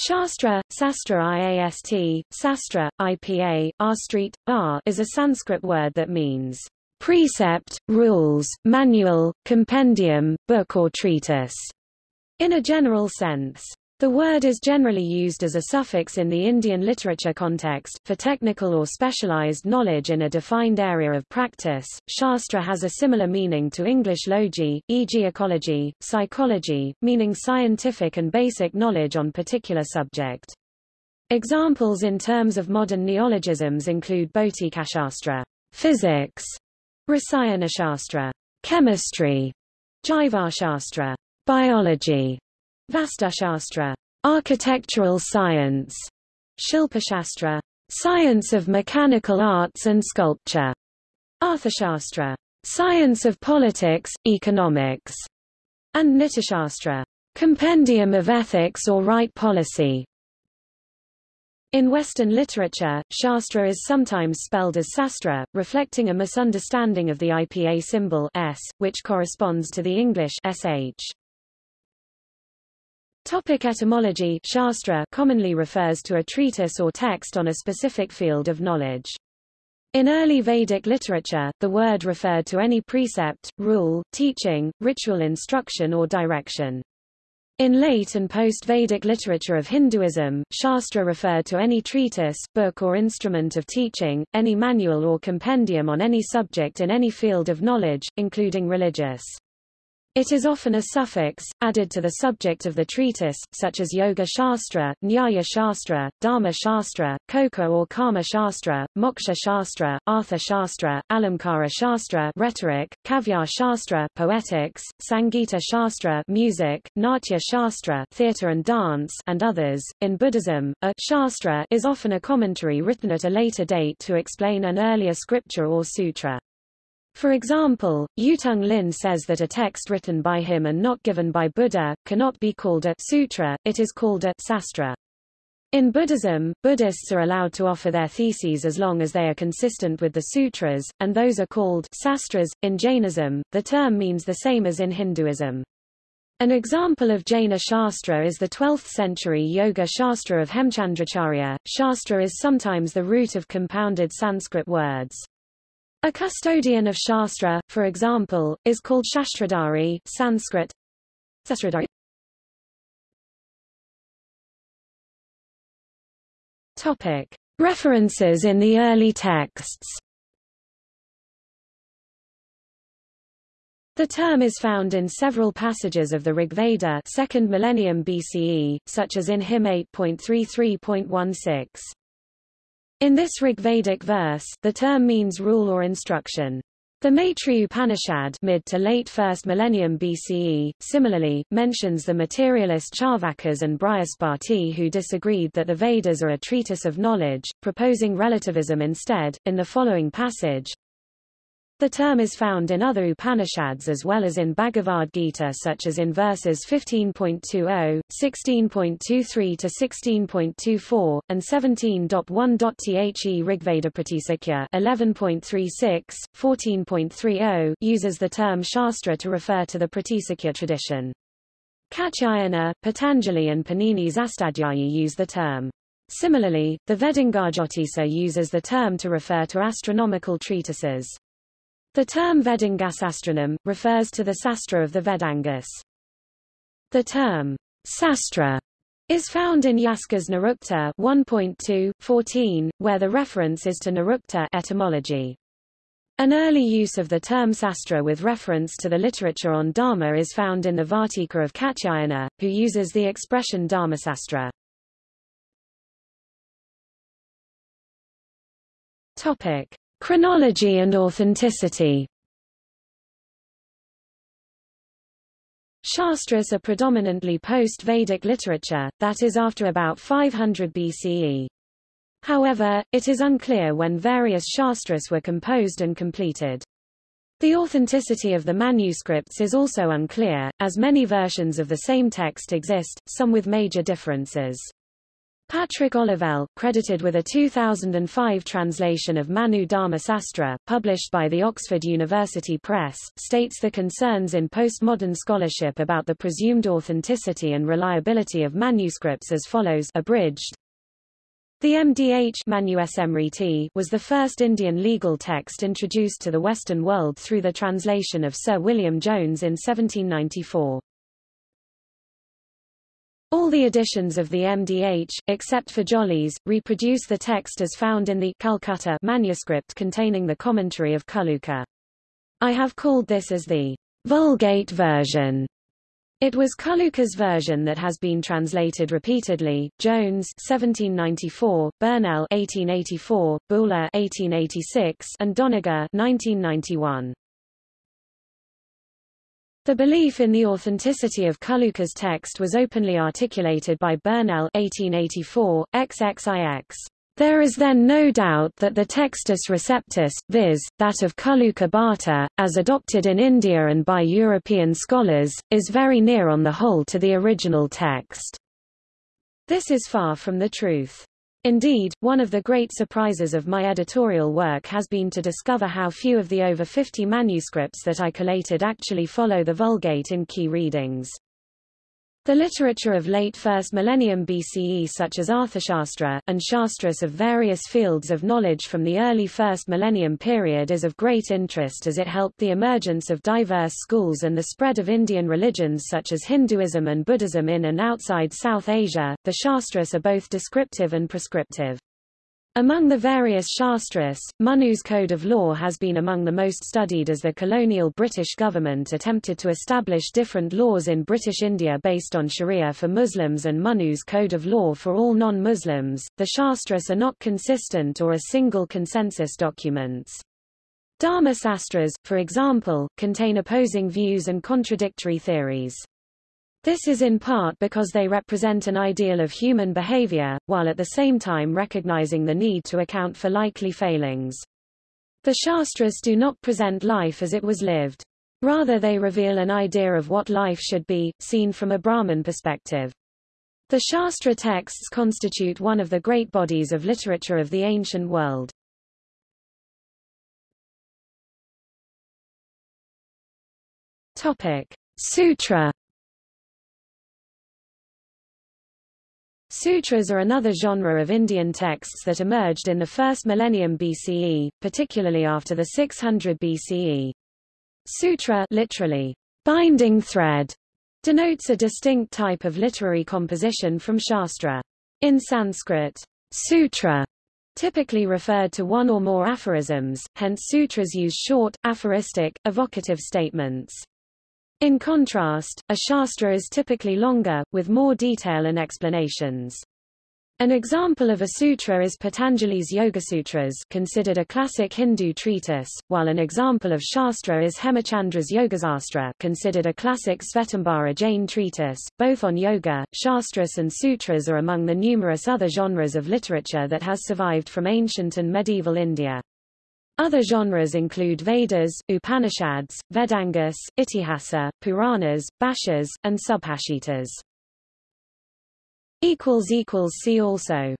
Shastra, Sastra IAST, Sastra, IPA, R Street, R is a Sanskrit word that means precept, rules, manual, compendium, book or treatise, in a general sense. The word is generally used as a suffix in the Indian literature context, for technical or specialized knowledge in a defined area of practice. Shastra has a similar meaning to English logi, e.g. ecology, psychology, meaning scientific and basic knowledge on particular subject. Examples in terms of modern neologisms include Bhautikashastra, physics, Rasayanashastra, chemistry, Jivashastra, biology, Vastushastra, architectural science, Shilpashastra, science of mechanical arts and sculpture, Arthashastra, science of politics, economics, and Nitishastra, compendium of ethics or right policy. In Western literature, Shastra is sometimes spelled as Sastra, reflecting a misunderstanding of the IPA symbol S, which corresponds to the English sh. Topic etymology Shastra commonly refers to a treatise or text on a specific field of knowledge. In early Vedic literature, the word referred to any precept, rule, teaching, ritual instruction or direction. In late and post-Vedic literature of Hinduism, Shastra referred to any treatise, book or instrument of teaching, any manual or compendium on any subject in any field of knowledge, including religious. It is often a suffix, added to the subject of the treatise, such as Yoga Shastra, Nyaya Shastra, Dharma Shastra, Koka or Kama Shastra, Moksha Shastra, Artha Shastra, Alamkara Shastra rhetoric, Kavya Shastra poetics, Sangita Shastra music, Natya Shastra theater and dance, and others. In Buddhism, a Shastra is often a commentary written at a later date to explain an earlier scripture or sutra. For example, Yutang Lin says that a text written by him and not given by Buddha, cannot be called a sutra, it is called a sastra. In Buddhism, Buddhists are allowed to offer their theses as long as they are consistent with the sutras, and those are called sastras. In Jainism, the term means the same as in Hinduism. An example of Jaina Shastra is the 12th century Yoga Shastra of Hemchandracharya. Shastra is sometimes the root of compounded Sanskrit words. A custodian of Shastra, for example, is called Shastradhari Sanskrit. Topic. References in the early texts The term is found in several passages of the Rigveda 2nd millennium BCE, such as in hymn 8.33.16. In this Rigvedic verse, the term means rule or instruction. The Maitri Upanishad mid to late 1st millennium BCE, similarly, mentions the materialist Charvakas and Brihaspati who disagreed that the Vedas are a treatise of knowledge, proposing relativism instead. In the following passage, the term is found in other Upanishads as well as in Bhagavad Gita such as in verses 15.20, 16.23 to 16.24, and 17.1.The Rigveda Pratisakya 11.36, 14.30 uses the term Shastra to refer to the Pratisakya tradition. Katyayana, Patanjali and Panini's Astadhyayi use the term. Similarly, the Vedangajyotisa uses the term to refer to astronomical treatises. The term Vedangasastranam, refers to the sastra of the Vedangas. The term sastra is found in Yaska's Nirukta 1.2, where the reference is to Nirukta etymology. An early use of the term sastra with reference to the literature on Dharma is found in the Vartika of Katyayana, who uses the expression Dharmasastra. Topic. Chronology and authenticity Shastras are predominantly post-Vedic literature, that is after about 500 BCE. However, it is unclear when various Shastras were composed and completed. The authenticity of the manuscripts is also unclear, as many versions of the same text exist, some with major differences. Patrick Olivelle, credited with a 2005 translation of Manu Dharma Sastra, published by the Oxford University Press, states the concerns in postmodern scholarship about the presumed authenticity and reliability of manuscripts as follows abridged. The MDH was the first Indian legal text introduced to the Western world through the translation of Sir William Jones in 1794. All the editions of the MDH, except for Jolly's, reproduce the text as found in the Calcutta manuscript containing the commentary of Kulluka. I have called this as the Vulgate version. It was Kulluka's version that has been translated repeatedly. Jones 1794, Burnell 1884, Bühler 1886, and Doniger 1991. The belief in the authenticity of Kulluka's text was openly articulated by Burnell 1884, XXIX. There is then no doubt that the textus receptus, viz., that of Kaluka Bhatta, as adopted in India and by European scholars, is very near on the whole to the original text. This is far from the truth. Indeed, one of the great surprises of my editorial work has been to discover how few of the over 50 manuscripts that I collated actually follow the Vulgate in key readings. The literature of late first millennium BCE such as Arthashastra, and Shastras of various fields of knowledge from the early first millennium period is of great interest as it helped the emergence of diverse schools and the spread of Indian religions such as Hinduism and Buddhism in and outside South Asia. The Shastras are both descriptive and prescriptive. Among the various Shastras, Manu's Code of Law has been among the most studied as the colonial British government attempted to establish different laws in British India based on Sharia for Muslims and Manu's Code of Law for all non-Muslims. The Shastras are not consistent or a single consensus documents. Dharma Sastras, for example, contain opposing views and contradictory theories. This is in part because they represent an ideal of human behavior, while at the same time recognizing the need to account for likely failings. The Shastras do not present life as it was lived. Rather they reveal an idea of what life should be, seen from a Brahman perspective. The Shastra texts constitute one of the great bodies of literature of the ancient world. Topic. Sutra Sutras are another genre of Indian texts that emerged in the first millennium BCE, particularly after the 600 BCE. Sutra literally, binding thread, denotes a distinct type of literary composition from Shastra. In Sanskrit, sutra typically referred to one or more aphorisms, hence sutras use short, aphoristic, evocative statements. In contrast, a shastra is typically longer, with more detail and explanations. An example of a sutra is Patanjali's Yogasutras considered a classic Hindu treatise, while an example of shastra is Hemachandra's Yogasastra considered a classic Svetambara Jain treatise, both on yoga. Shastras and sutras are among the numerous other genres of literature that has survived from ancient and medieval India. Other genres include Vedas, Upanishads, Vedangas, Itihasa, Puranas, Bhashyas, and Subhashitas. See also